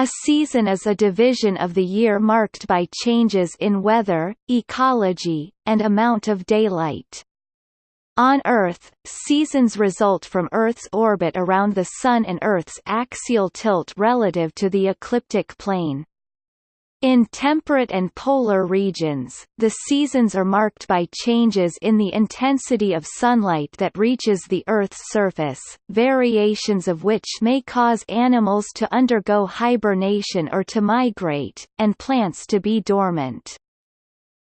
A season is a division of the year marked by changes in weather, ecology, and amount of daylight. On Earth, seasons result from Earth's orbit around the Sun and Earth's axial tilt relative to the ecliptic plane. In temperate and polar regions, the seasons are marked by changes in the intensity of sunlight that reaches the Earth's surface, variations of which may cause animals to undergo hibernation or to migrate, and plants to be dormant.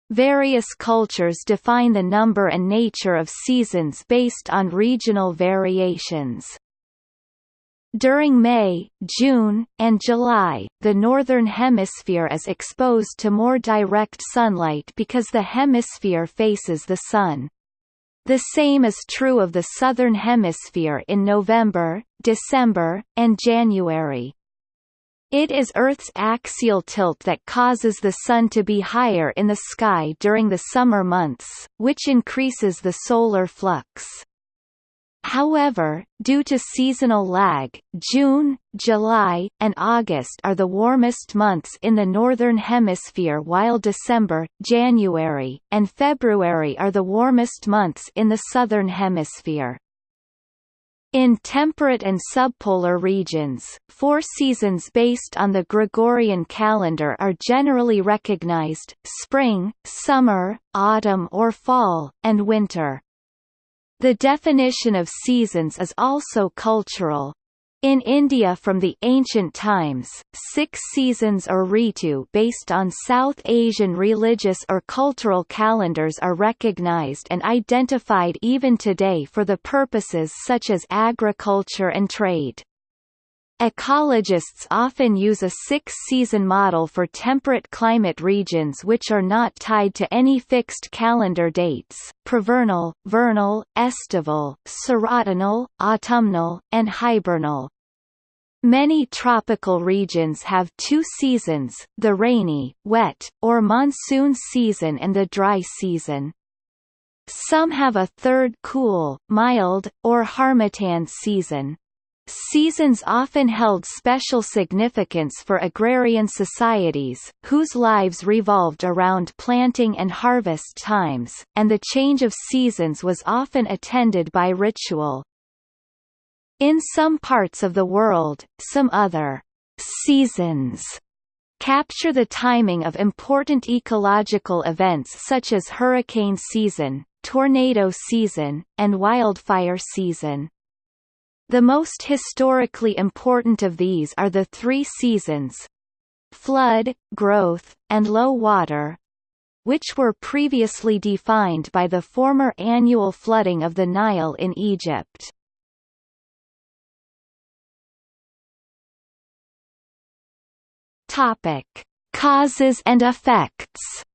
Various cultures define the number and nature of seasons based on regional variations. During May, June, and July, the Northern Hemisphere is exposed to more direct sunlight because the hemisphere faces the Sun. The same is true of the Southern Hemisphere in November, December, and January. It is Earth's axial tilt that causes the Sun to be higher in the sky during the summer months, which increases the solar flux. However, due to seasonal lag, June, July, and August are the warmest months in the Northern Hemisphere while December, January, and February are the warmest months in the Southern Hemisphere. In temperate and subpolar regions, four seasons based on the Gregorian calendar are generally recognized, spring, summer, autumn or fall, and winter. The definition of seasons is also cultural. In India from the ancient times, six seasons or ritu based on South Asian religious or cultural calendars are recognized and identified even today for the purposes such as agriculture and trade. Ecologists often use a six-season model for temperate climate regions which are not tied to any fixed calendar dates, prevernal, vernal, estival, serotinal, autumnal, and hibernal. Many tropical regions have two seasons, the rainy, wet, or monsoon season and the dry season. Some have a third cool, mild, or harmattan season. Seasons often held special significance for agrarian societies, whose lives revolved around planting and harvest times, and the change of seasons was often attended by ritual. In some parts of the world, some other seasons capture the timing of important ecological events such as hurricane season, tornado season, and wildfire season. The most historically important of these are the three seasons flood, growth, and low water which were previously defined by the former annual flooding of the Nile in Egypt. Topic: Causes and effects.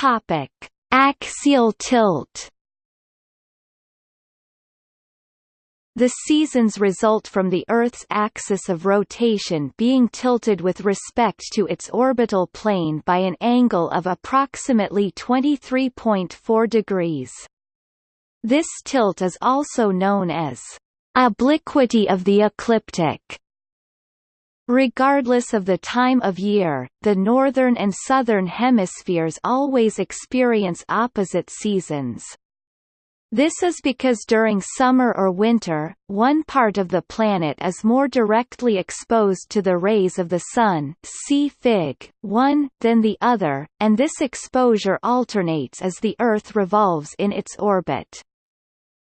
Topic: Axial tilt. The seasons result from the Earth's axis of rotation being tilted with respect to its orbital plane by an angle of approximately 23.4 degrees. This tilt is also known as obliquity of the ecliptic. Regardless of the time of year, the northern and southern hemispheres always experience opposite seasons. This is because during summer or winter, one part of the planet is more directly exposed to the rays of the Sun see Fig. 1 than the other, and this exposure alternates as the Earth revolves in its orbit.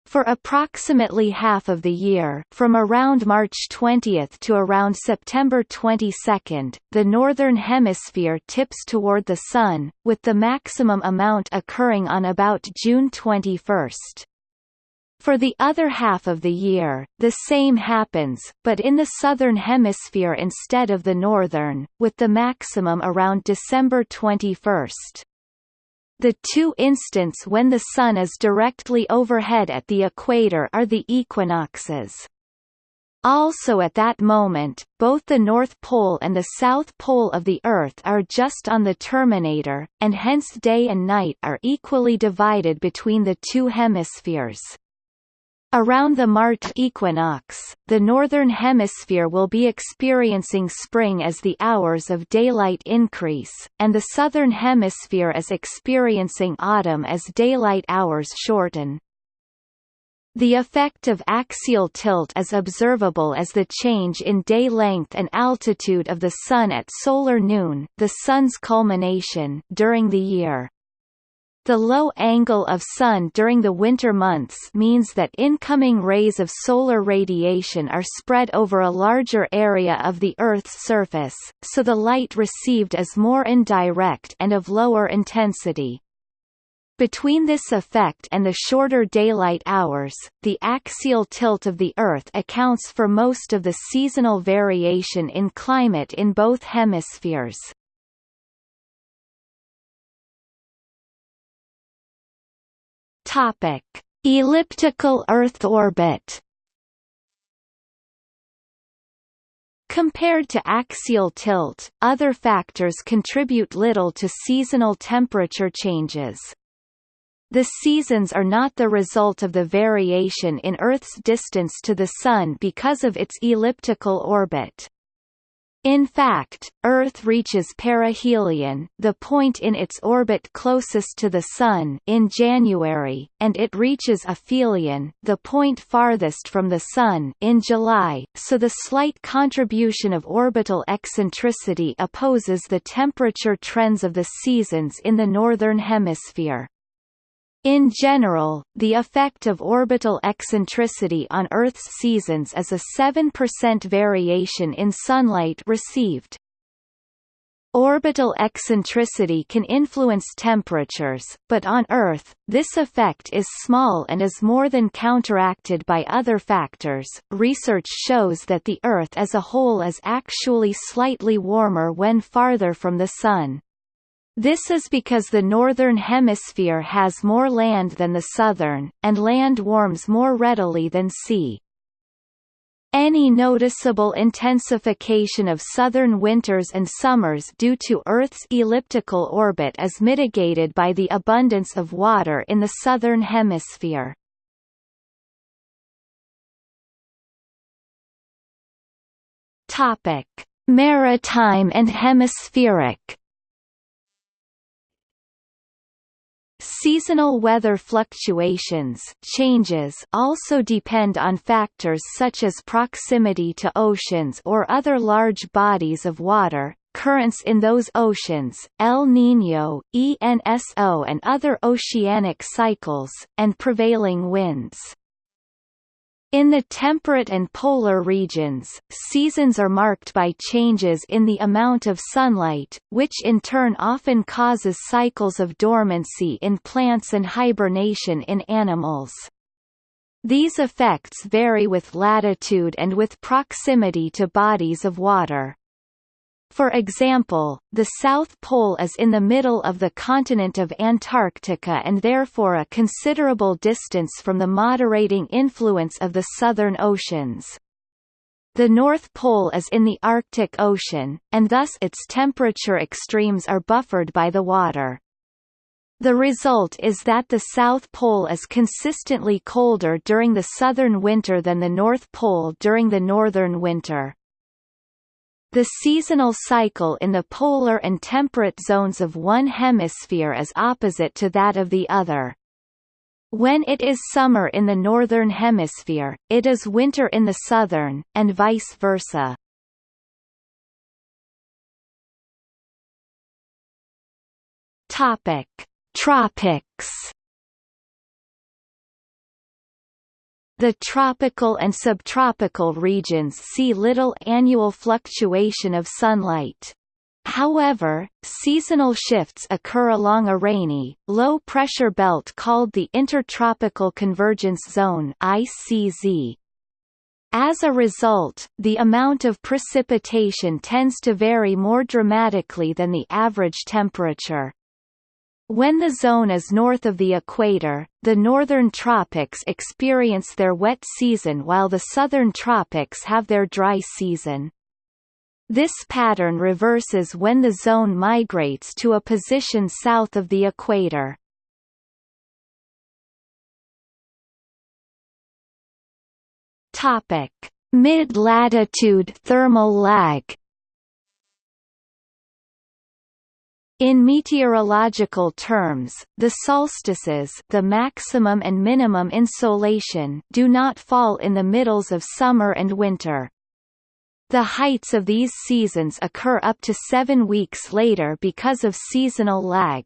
For approximately half of the year from around March 20 to around September 22, the Northern Hemisphere tips toward the Sun, with the maximum amount occurring on about June 21. For the other half of the year, the same happens, but in the southern hemisphere instead of the northern, with the maximum around December 21. The two instants when the Sun is directly overhead at the equator are the equinoxes. Also at that moment, both the North Pole and the South Pole of the Earth are just on the terminator, and hence day and night are equally divided between the two hemispheres. Around the March equinox, the Northern Hemisphere will be experiencing spring as the hours of daylight increase, and the Southern Hemisphere is experiencing autumn as daylight hours shorten. The effect of axial tilt is observable as the change in day length and altitude of the Sun at solar noon the Sun's culmination during the year. The low angle of Sun during the winter months means that incoming rays of solar radiation are spread over a larger area of the Earth's surface, so the light received is more indirect and of lower intensity. Between this effect and the shorter daylight hours, the axial tilt of the Earth accounts for most of the seasonal variation in climate in both hemispheres. Topic: Elliptical Earth orbit. Compared to axial tilt, other factors contribute little to seasonal temperature changes. The seasons are not the result of the variation in Earth's distance to the Sun because of its elliptical orbit. In fact, Earth reaches perihelion the point in its orbit closest to the Sun in January, and it reaches aphelion the point farthest from the Sun in July, so the slight contribution of orbital eccentricity opposes the temperature trends of the seasons in the Northern Hemisphere. In general, the effect of orbital eccentricity on Earth's seasons is a 7% variation in sunlight received. Orbital eccentricity can influence temperatures, but on Earth, this effect is small and is more than counteracted by other factors. Research shows that the Earth as a whole is actually slightly warmer when farther from the Sun. This is because the northern hemisphere has more land than the southern, and land warms more readily than sea. Any noticeable intensification of southern winters and summers due to Earth's elliptical orbit is mitigated by the abundance of water in the southern hemisphere. Maritime and hemispheric Seasonal weather fluctuations changes also depend on factors such as proximity to oceans or other large bodies of water, currents in those oceans, El Niño, ENSO and other oceanic cycles, and prevailing winds. In the temperate and polar regions, seasons are marked by changes in the amount of sunlight, which in turn often causes cycles of dormancy in plants and hibernation in animals. These effects vary with latitude and with proximity to bodies of water. For example, the South Pole is in the middle of the continent of Antarctica and therefore a considerable distance from the moderating influence of the southern oceans. The North Pole is in the Arctic Ocean, and thus its temperature extremes are buffered by the water. The result is that the South Pole is consistently colder during the southern winter than the North Pole during the northern winter. The seasonal cycle in the polar and temperate zones of one hemisphere is opposite to that of the other. When it is summer in the northern hemisphere, it is winter in the southern, and vice versa. Topic: Tropics The tropical and subtropical regions see little annual fluctuation of sunlight. However, seasonal shifts occur along a rainy, low-pressure belt called the Intertropical Convergence Zone. As a result, the amount of precipitation tends to vary more dramatically than the average temperature. When the zone is north of the equator, the northern tropics experience their wet season while the southern tropics have their dry season. This pattern reverses when the zone migrates to a position south of the equator. Mid-latitude thermal lag. In meteorological terms, the solstices the maximum and minimum insolation do not fall in the middles of summer and winter. The heights of these seasons occur up to seven weeks later because of seasonal lag.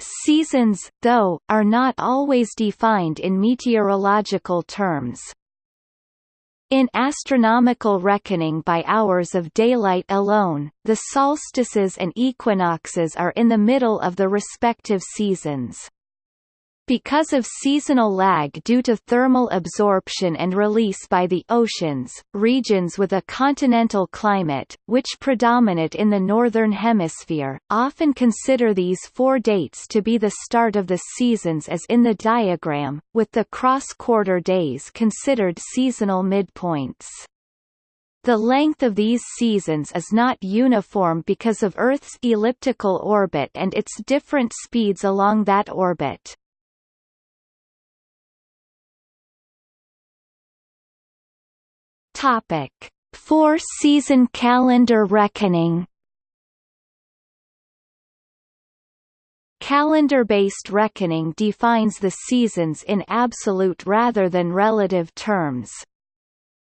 Seasons, though, are not always defined in meteorological terms. In astronomical reckoning by hours of daylight alone, the solstices and equinoxes are in the middle of the respective seasons. Because of seasonal lag due to thermal absorption and release by the oceans, regions with a continental climate, which predominate in the Northern Hemisphere, often consider these four dates to be the start of the seasons as in the diagram, with the cross-quarter days considered seasonal midpoints. The length of these seasons is not uniform because of Earth's elliptical orbit and its different speeds along that orbit. Topic: Four-season calendar reckoning. Calendar-based reckoning defines the seasons in absolute rather than relative terms.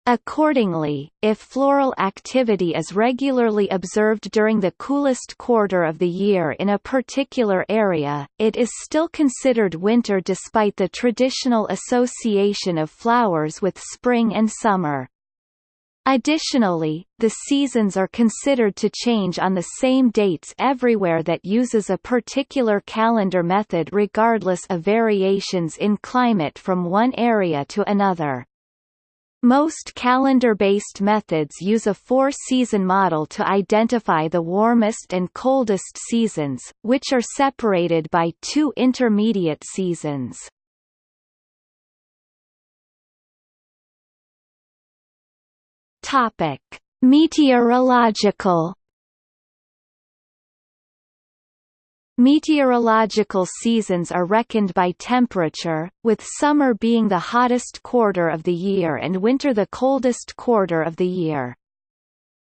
Accordingly, if floral activity is regularly observed during the coolest quarter of the year in a particular area, it is still considered winter despite the traditional association of flowers with spring and summer. Additionally, the seasons are considered to change on the same dates everywhere that uses a particular calendar method regardless of variations in climate from one area to another. Most calendar-based methods use a four-season model to identify the warmest and coldest seasons, which are separated by two intermediate seasons. Topic: Meteorological Meteorological seasons are reckoned by temperature, with summer being the hottest quarter of the year and winter the coldest quarter of the year.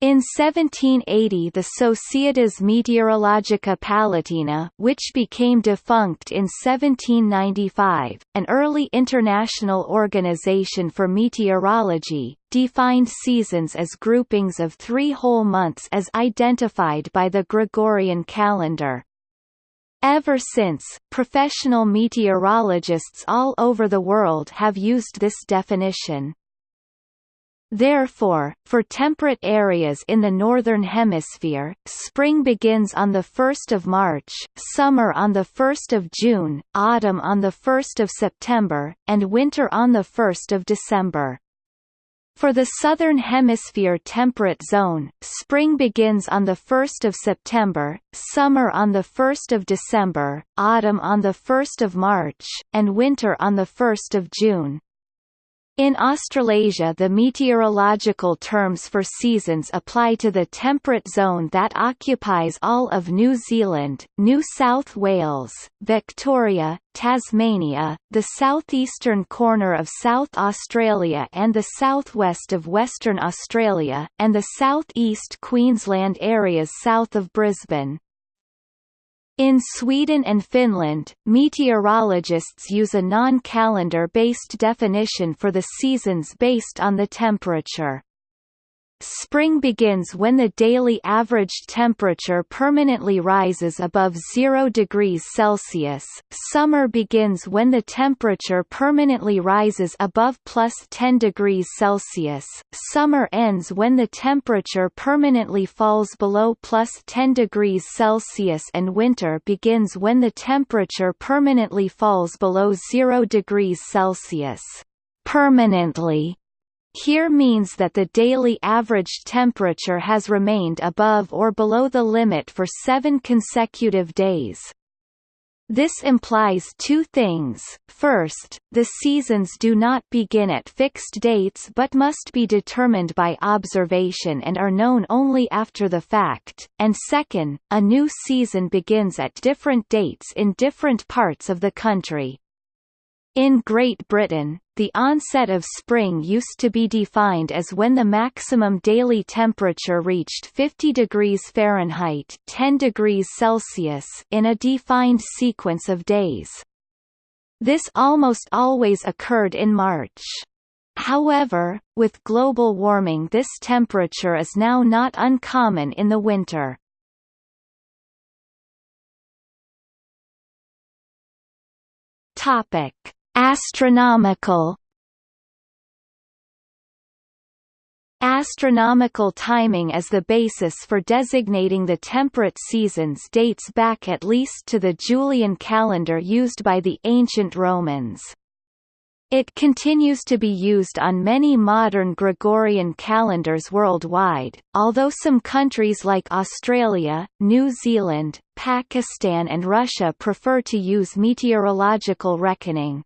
In 1780 the Societas Meteorologica Palatina which became defunct in 1795, an early international organization for meteorology, defined seasons as groupings of three whole months as identified by the Gregorian calendar. Ever since, professional meteorologists all over the world have used this definition. Therefore, for temperate areas in the Northern Hemisphere, spring begins on 1 March, summer on 1 June, autumn on 1 September, and winter on 1 December. For the Southern Hemisphere temperate zone, spring begins on 1 September, summer on 1 December, autumn on 1 March, and winter on 1 June. In Australasia the meteorological terms for seasons apply to the temperate zone that occupies all of New Zealand, New South Wales, Victoria, Tasmania, the southeastern corner of South Australia and the southwest of Western Australia, and the southeast Queensland areas south of Brisbane. In Sweden and Finland, meteorologists use a non-calendar-based definition for the seasons based on the temperature. Spring begins when the daily average temperature permanently rises above 0 degrees Celsius. Summer begins when the temperature permanently rises above plus 10 degrees Celsius. Summer ends when the temperature permanently falls below plus 10 degrees Celsius and winter begins when the temperature permanently falls below 0 degrees Celsius. Permanently here means that the daily average temperature has remained above or below the limit for seven consecutive days. This implies two things. First, the seasons do not begin at fixed dates but must be determined by observation and are known only after the fact, and second, a new season begins at different dates in different parts of the country. In Great Britain, the onset of spring used to be defined as when the maximum daily temperature reached 50 degrees Fahrenheit 10 degrees Celsius in a defined sequence of days. This almost always occurred in March. However, with global warming this temperature is now not uncommon in the winter. Topic: Astronomical Astronomical timing as the basis for designating the temperate seasons dates back at least to the Julian calendar used by the ancient Romans. It continues to be used on many modern Gregorian calendars worldwide, although some countries like Australia, New Zealand, Pakistan and Russia prefer to use meteorological reckoning.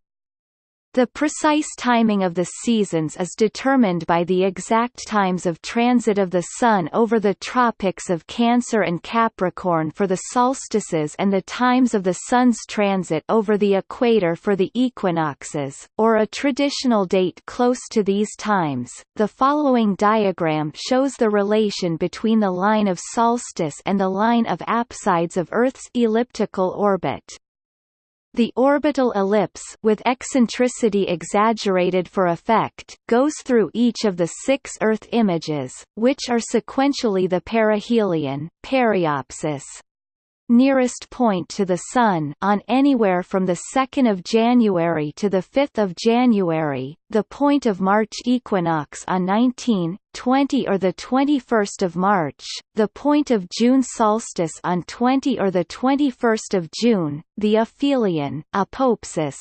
The precise timing of the seasons is determined by the exact times of transit of the Sun over the tropics of Cancer and Capricorn for the solstices and the times of the Sun's transit over the equator for the equinoxes, or a traditional date close to these times. The following diagram shows the relation between the line of solstice and the line of apsides of Earth's elliptical orbit. The orbital ellipse with eccentricity exaggerated for effect goes through each of the six Earth images, which are sequentially the perihelion, periapsis, nearest point to the Sun on anywhere from the 2nd of January to the 5th of January, the point of March equinox on 19, 20 or the 21st of March, the point of June solstice on 20 or the 21st of June, the aphelion, apoapsis,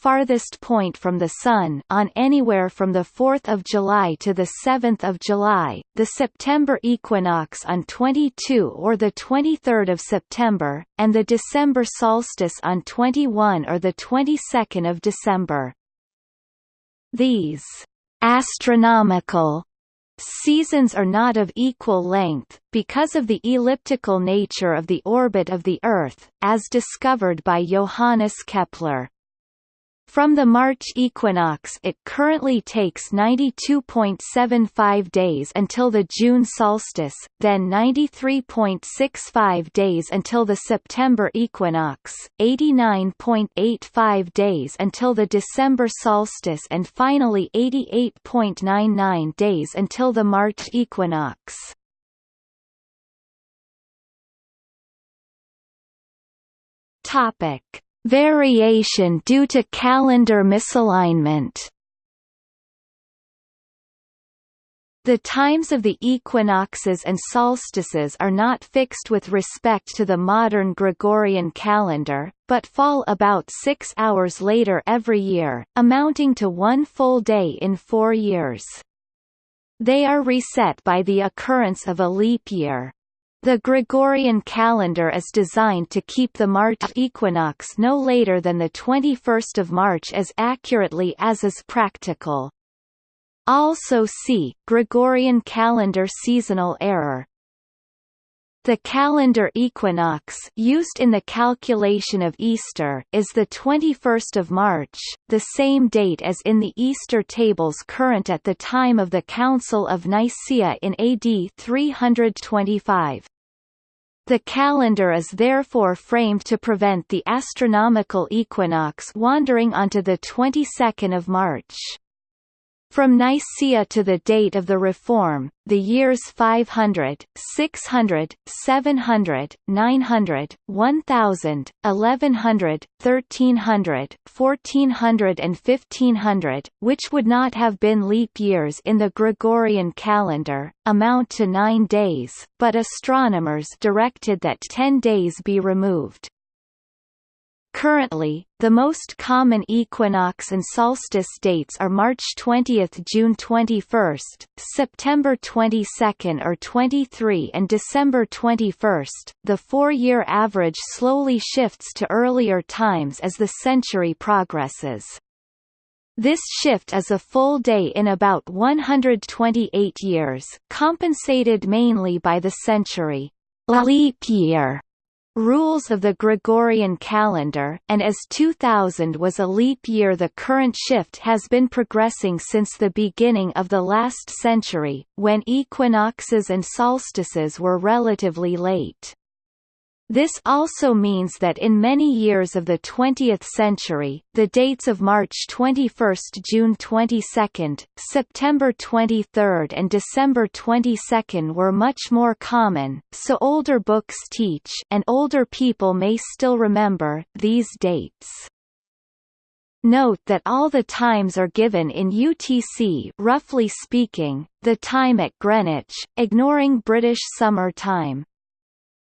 farthest point from the Sun on anywhere from the 4th of July to the 7th of July, the September equinox on 22 or 23 September, and the December solstice on 21 or 22 December. These astronomical Seasons are not of equal length, because of the elliptical nature of the orbit of the Earth, as discovered by Johannes Kepler. From the March equinox it currently takes 92.75 days until the June solstice, then 93.65 days until the September equinox, 89.85 days until the December solstice and finally 88.99 days until the March equinox. Topic Variation due to calendar misalignment The times of the equinoxes and solstices are not fixed with respect to the modern Gregorian calendar, but fall about six hours later every year, amounting to one full day in four years. They are reset by the occurrence of a leap year. The Gregorian calendar is designed to keep the March equinox no later than the 21st of March as accurately as is practical. Also see, Gregorian calendar seasonal error. The calendar equinox used in the calculation of Easter is the 21st of March, the same date as in the Easter tables current at the time of the Council of Nicaea in AD 325. The calendar is therefore framed to prevent the astronomical equinox wandering onto the 22nd of March. From Nicaea to the date of the Reform, the years 500, 600, 700, 900, 1000, 1100, 1300, 1400 and 1500, which would not have been leap years in the Gregorian calendar, amount to nine days, but astronomers directed that ten days be removed. Currently, the most common equinox and solstice dates are March 20 June 21, September 22 or 23 and December 21. The four-year average slowly shifts to earlier times as the century progresses. This shift is a full day in about 128 years, compensated mainly by the century leap year rules of the Gregorian calendar, and as 2000 was a leap year the current shift has been progressing since the beginning of the last century, when equinoxes and solstices were relatively late. This also means that in many years of the 20th century, the dates of March 21, June 22, September 23 and December 22 were much more common, so older books teach and older people may still remember these dates. Note that all the times are given in UTC roughly speaking, the time at Greenwich, ignoring British Summer Time.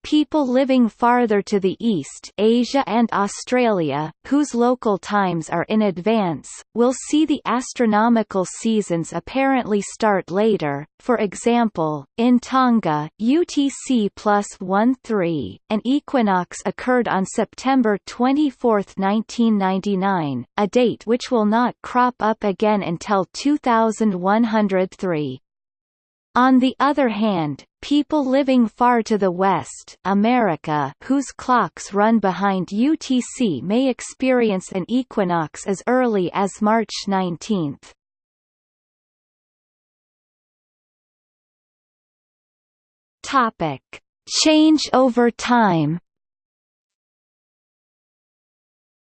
People living farther to the east Asia and Australia, whose local times are in advance, will see the astronomical seasons apparently start later, for example, in Tonga, UTC plus 1-3, an equinox occurred on September 24, 1999, a date which will not crop up again until 2103. On the other hand, people living far to the west America whose clocks run behind UTC may experience an equinox as early as March 19. Topic: Change over time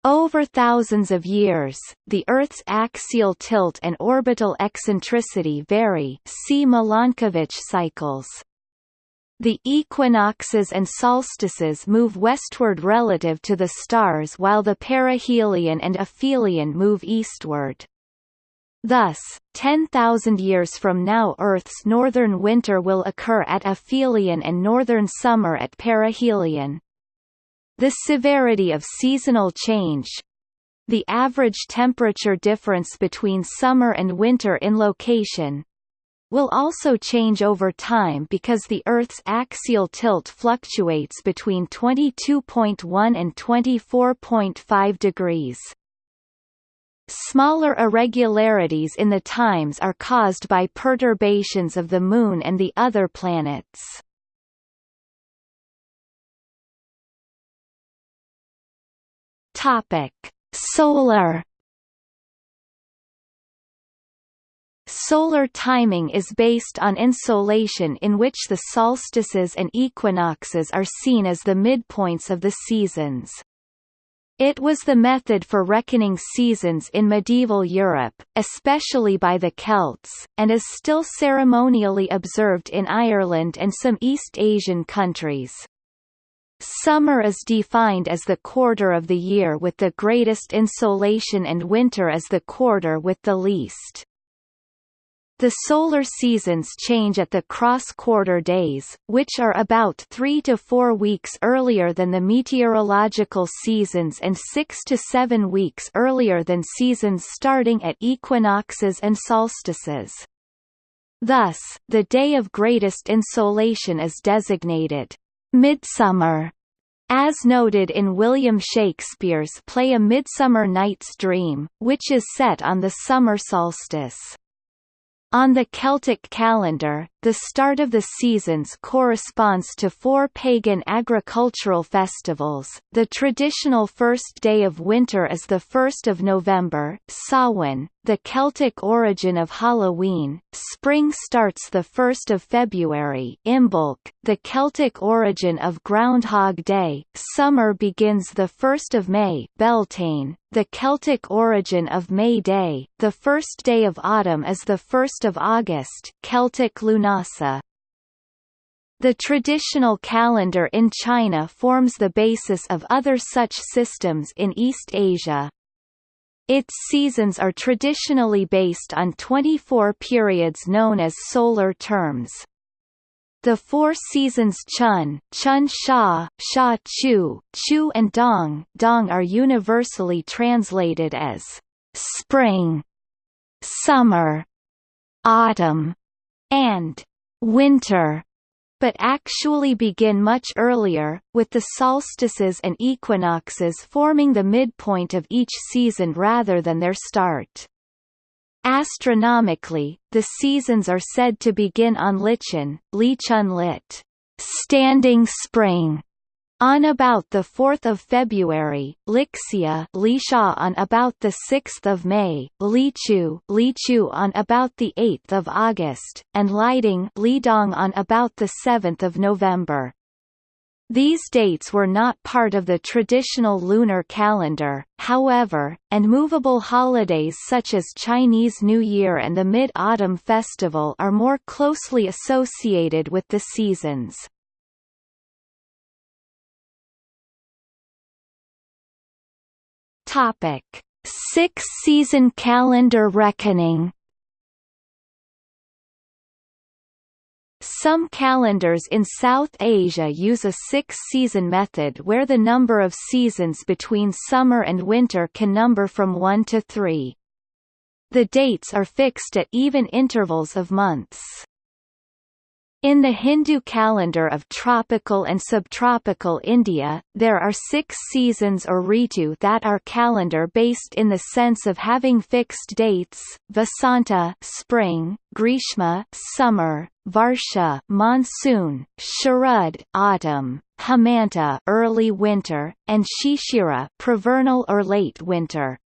Over thousands of years, the Earth's axial tilt and orbital eccentricity vary see Milankovitch cycles. The equinoxes and solstices move westward relative to the stars while the perihelion and aphelion move eastward. Thus, 10,000 years from now Earth's northern winter will occur at aphelion and northern summer at perihelion. The severity of seasonal change the average temperature difference between summer and winter in location will also change over time because the Earth's axial tilt fluctuates between 22.1 and 24.5 degrees. Smaller irregularities in the times are caused by perturbations of the Moon and the other planets. Topic: Solar Solar timing is based on insolation in which the solstices and equinoxes are seen as the midpoints of the seasons. It was the method for reckoning seasons in medieval Europe, especially by the Celts, and is still ceremonially observed in Ireland and some East Asian countries. Summer is defined as the quarter of the year with the greatest insolation and winter as the quarter with the least. The solar seasons change at the cross-quarter days, which are about three to four weeks earlier than the meteorological seasons and six to seven weeks earlier than seasons starting at equinoxes and solstices. Thus, the day of greatest insolation is designated Midsummer, as noted in William Shakespeare's play A Midsummer Night's Dream, which is set on the summer solstice. On the Celtic calendar, the start of the seasons corresponds to four pagan agricultural festivals. The traditional first day of winter is the 1st of November, Samhain, the Celtic origin of Halloween. Spring starts the 1st of February, Imbolc, the Celtic origin of Groundhog Day. Summer begins the 1st of May, Beltane, the Celtic origin of May Day. The first day of autumn is the 1st of August, Celtic Lughnasadh. The traditional calendar in China forms the basis of other such systems in East Asia. Its seasons are traditionally based on 24 periods known as solar terms. The four seasons Chun, Chun Sha, Sha Chu, Chu and Dong, Dong are universally translated as spring, summer, autumn, and winter, but actually begin much earlier, with the solstices and equinoxes forming the midpoint of each season rather than their start. Astronomically, the seasons are said to begin on Lichun, Lichun lit, standing spring, On about 4 February, Lixia Lisha on about 6 May, Lichu Lichu on about 8 August, and Liding Lidong on about 7 November. These dates were not part of the traditional lunar calendar, however, and movable holidays such as Chinese New Year and the Mid-Autumn Festival are more closely associated with the seasons. Topic: Six-season calendar reckoning. Some calendars in South Asia use a six-season method where the number of seasons between summer and winter can number from one to three. The dates are fixed at even intervals of months. In the Hindu calendar of tropical and subtropical India, there are six seasons or ritu that are calendar-based in the sense of having fixed dates, Vasanta spring, Grishma summer, Varsha monsoon, Sharad autumn, Hemanta early winter, and Shishira prevernal or late winter.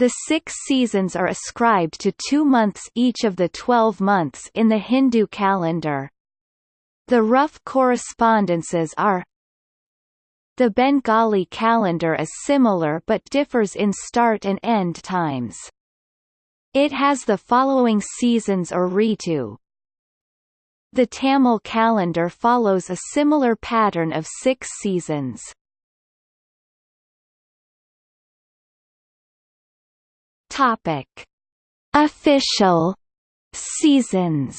The six seasons are ascribed to two months each of the twelve months in the Hindu calendar. The rough correspondences are The Bengali calendar is similar but differs in start and end times. It has the following seasons or ritu. The Tamil calendar follows a similar pattern of six seasons. Topic: Official seasons.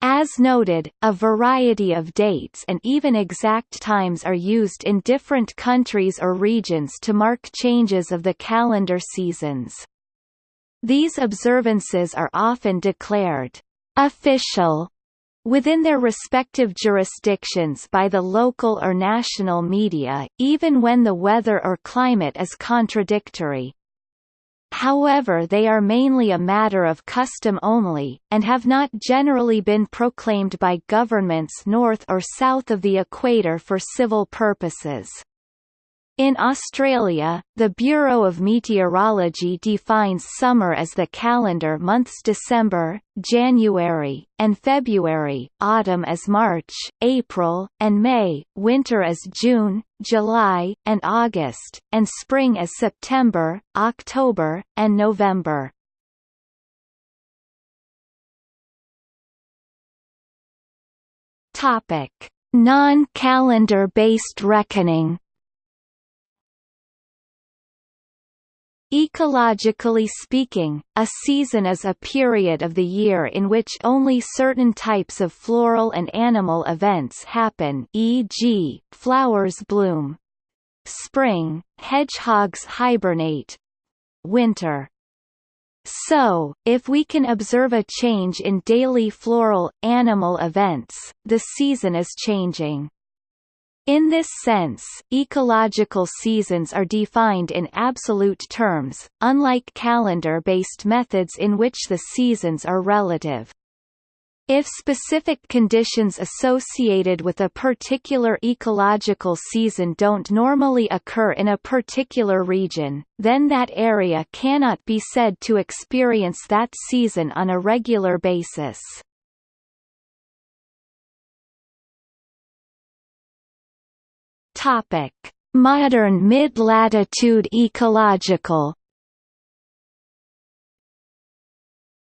As noted, a variety of dates and even exact times are used in different countries or regions to mark changes of the calendar seasons. These observances are often declared official within their respective jurisdictions by the local or national media, even when the weather or climate is contradictory. However they are mainly a matter of custom only, and have not generally been proclaimed by governments north or south of the equator for civil purposes. In Australia, the Bureau of Meteorology defines summer as the calendar months December, January, and February, autumn as March, April, and May, winter as June, July, and August, and spring as September, October, and November. Non-calendar based reckoning Ecologically speaking, a season is a period of the year in which only certain types of floral and animal events happen e.g., flowers bloom. Spring, hedgehogs hibernate. Winter. So, if we can observe a change in daily floral, animal events, the season is changing. In this sense, ecological seasons are defined in absolute terms, unlike calendar-based methods in which the seasons are relative. If specific conditions associated with a particular ecological season don't normally occur in a particular region, then that area cannot be said to experience that season on a regular basis. Topic: Modern mid-latitude ecological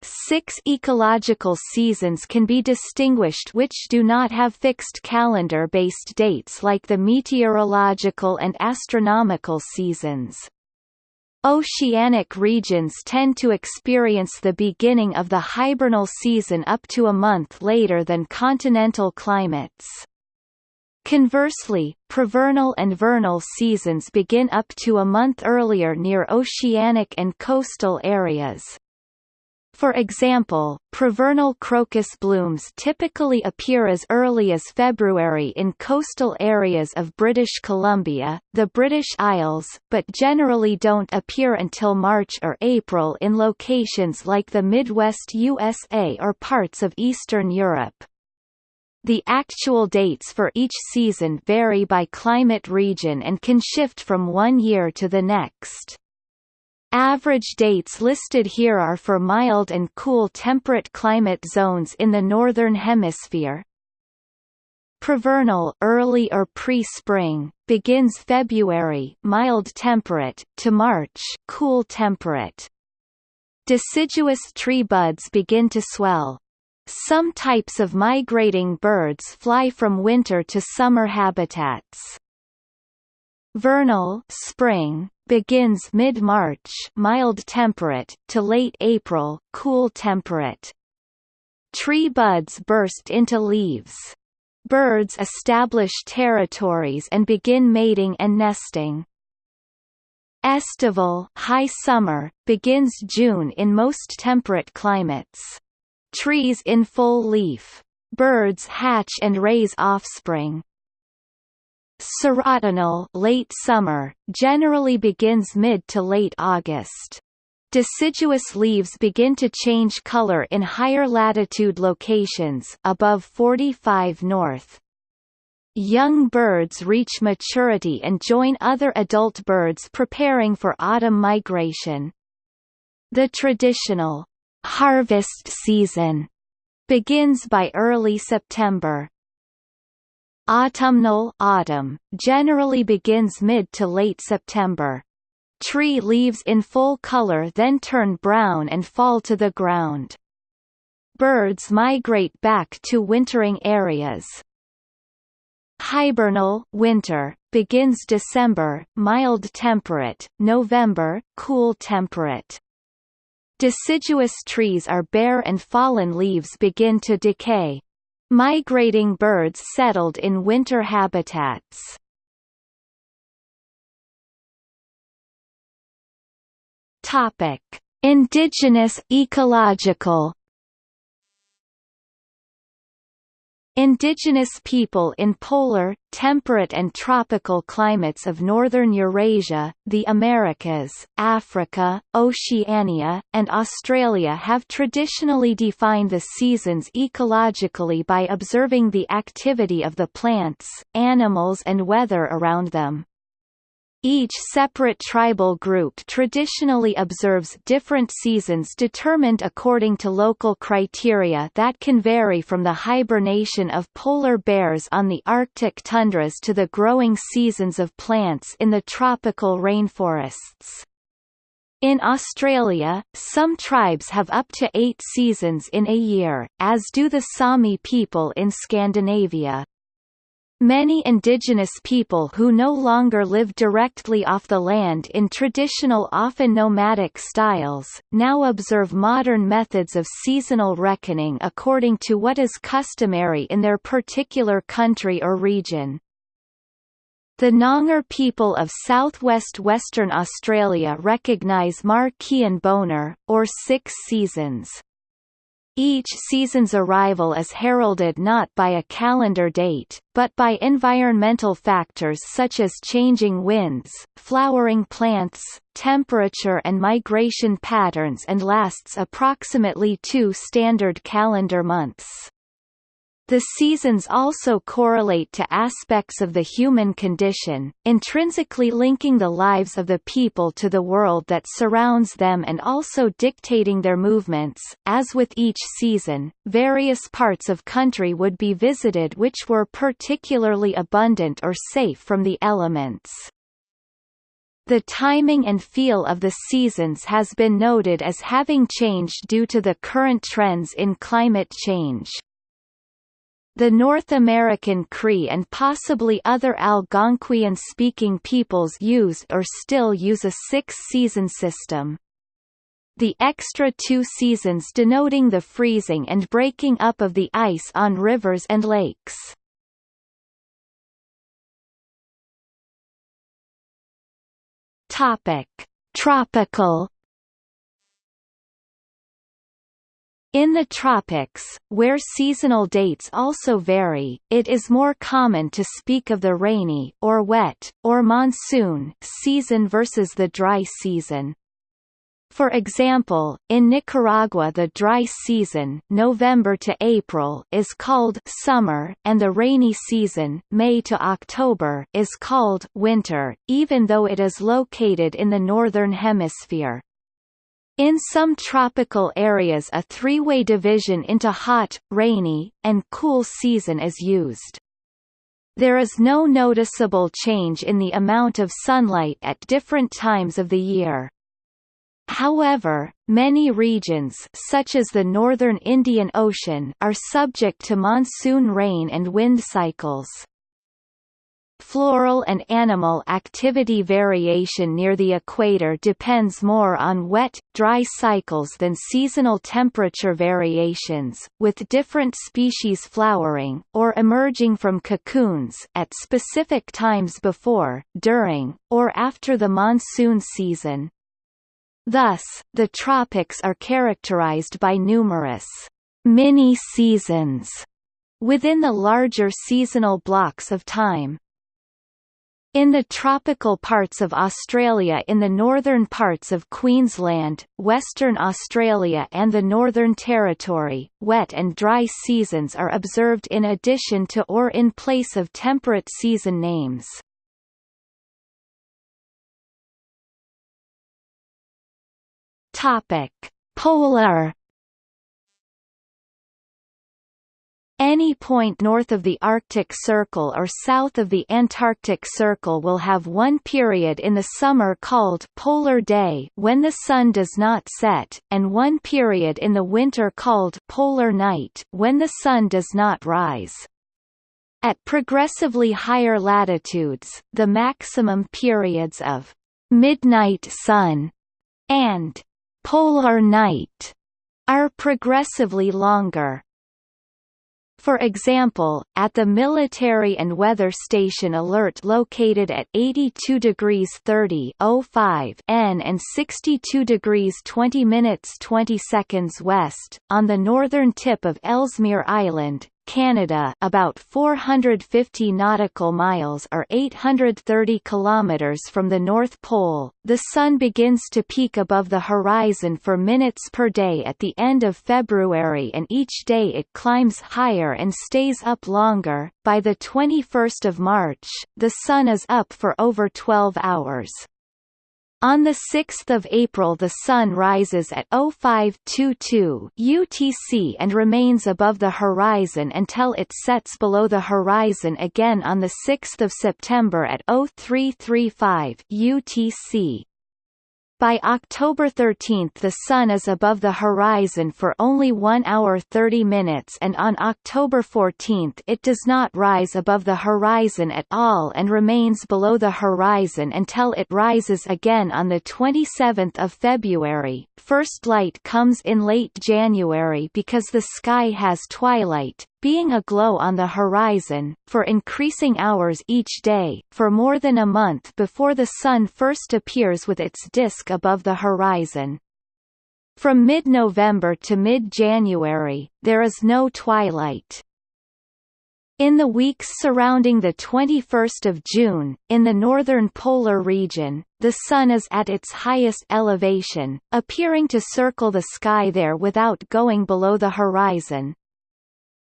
Six ecological seasons can be distinguished which do not have fixed calendar-based dates like the meteorological and astronomical seasons. Oceanic regions tend to experience the beginning of the hibernal season up to a month later than continental climates. Conversely, prevernal and vernal seasons begin up to a month earlier near oceanic and coastal areas. For example, prevernal crocus blooms typically appear as early as February in coastal areas of British Columbia, the British Isles, but generally don't appear until March or April in locations like the Midwest USA or parts of Eastern Europe. The actual dates for each season vary by climate region and can shift from one year to the next. Average dates listed here are for mild and cool temperate climate zones in the Northern Hemisphere. Prevernal early or pre-spring begins February mild temperate to March cool temperate. Deciduous tree buds begin to swell. Some types of migrating birds fly from winter to summer habitats. Vernal spring begins mid-March mild temperate to late April cool temperate. Tree buds burst into leaves. Birds establish territories and begin mating and nesting. Estival high summer, begins June in most temperate climates. Trees in full leaf. Birds hatch and raise offspring. Serotinal late summer, generally begins mid to late August. Deciduous leaves begin to change color in higher latitude locations above 45 north. Young birds reach maturity and join other adult birds preparing for autumn migration. The traditional harvest season begins by early September. Autumnal autumn generally begins mid to late September. Tree leaves in full color then turn brown and fall to the ground. Birds migrate back to wintering areas. Hibernal winter begins December, mild temperate, November, cool temperate. Deciduous trees are bare and fallen leaves begin to decay. Migrating birds settled in winter habitats. Topic: Indigenous ecological Indigenous people in polar, temperate and tropical climates of northern Eurasia, the Americas, Africa, Oceania, and Australia have traditionally defined the seasons ecologically by observing the activity of the plants, animals and weather around them. Each separate tribal group traditionally observes different seasons determined according to local criteria that can vary from the hibernation of polar bears on the Arctic tundras to the growing seasons of plants in the tropical rainforests. In Australia, some tribes have up to eight seasons in a year, as do the Sami people in Scandinavia. Many indigenous people who no longer live directly off the land in traditional often nomadic styles, now observe modern methods of seasonal reckoning according to what is customary in their particular country or region. The Noongar people of southwest Western Australia recognise Marchian Bonar, or six seasons. Each season's arrival is heralded not by a calendar date, but by environmental factors such as changing winds, flowering plants, temperature and migration patterns and lasts approximately two standard calendar months. The seasons also correlate to aspects of the human condition, intrinsically linking the lives of the people to the world that surrounds them and also dictating their movements. As with each season, various parts of country would be visited which were particularly abundant or safe from the elements. The timing and feel of the seasons has been noted as having changed due to the current trends in climate change. The North American Cree and possibly other Algonquian-speaking peoples use or still use a six-season system. The extra two seasons denoting the freezing and breaking up of the ice on rivers and lakes. Topic: Tropical In the tropics, where seasonal dates also vary, it is more common to speak of the rainy or wet, or monsoon season versus the dry season. For example, in Nicaragua the dry season November to April is called summer and the rainy season May to October is called winter, even though it is located in the northern hemisphere. In some tropical areas a three-way division into hot, rainy, and cool season is used. There is no noticeable change in the amount of sunlight at different times of the year. However, many regions such as the northern Indian Ocean are subject to monsoon rain and wind cycles. Floral and animal activity variation near the equator depends more on wet, dry cycles than seasonal temperature variations, with different species flowering, or emerging from cocoons at specific times before, during, or after the monsoon season. Thus, the tropics are characterized by numerous mini-seasons within the larger seasonal blocks of time. In the tropical parts of Australia in the northern parts of Queensland, Western Australia and the Northern Territory, wet and dry seasons are observed in addition to or in place of temperate season names. Topic: Polar Any point north of the Arctic Circle or south of the Antarctic Circle will have one period in the summer called polar day when the sun does not set, and one period in the winter called polar night when the sun does not rise. At progressively higher latitudes, the maximum periods of midnight sun and polar night are progressively longer. For example, at the Military and Weather Station Alert located at 82 degrees 30 N and 62 degrees 20 minutes 20 seconds west, on the northern tip of Ellesmere Island, Canada about 450 nautical miles or 830 kilometers from the North Pole, the Sun begins to peak above the horizon for minutes per day at the end of February and each day it climbs higher and stays up longer. By the 21st of March, the Sun is up for over 12 hours. On 6 April the Sun rises at 0522 UTC and remains above the horizon until it sets below the horizon again on 6 September at 0335 UTC. By October 13 the Sun is above the horizon for only 1 hour 30 minutes and on October 14 it does not rise above the horizon at all and remains below the horizon until it rises again on 27 February. First light comes in late January because the sky has twilight, being a glow on the horizon, for increasing hours each day, for more than a month before the Sun first appears with its disk above the horizon. From mid-November to mid-January, there is no twilight. In the weeks surrounding the 21st of June, in the northern polar region, the Sun is at its highest elevation, appearing to circle the sky there without going below the horizon.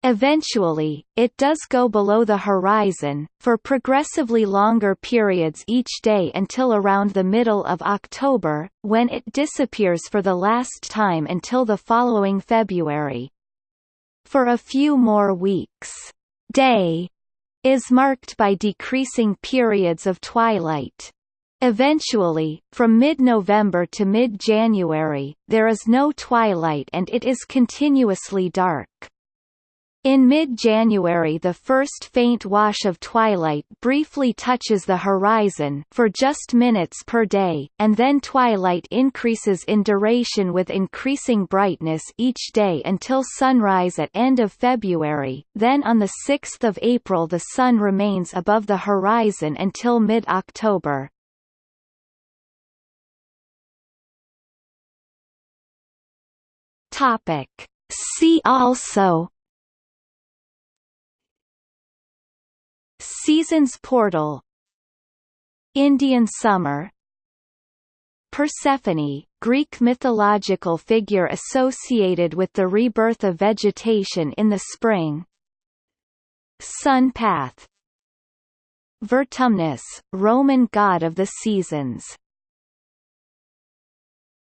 Eventually, it does go below the horizon, for progressively longer periods each day until around the middle of October, when it disappears for the last time until the following February. For a few more weeks, day is marked by decreasing periods of twilight. Eventually, from mid-November to mid-January, there is no twilight and it is continuously dark. In mid-January the first faint wash of twilight briefly touches the horizon for just minutes per day, and then twilight increases in duration with increasing brightness each day until sunrise at end of February, then on 6 April the sun remains above the horizon until mid-October. See also Seasons portal Indian summer Persephone, Greek mythological figure associated with the rebirth of vegetation in the spring. Sun path Vertumnus, Roman god of the seasons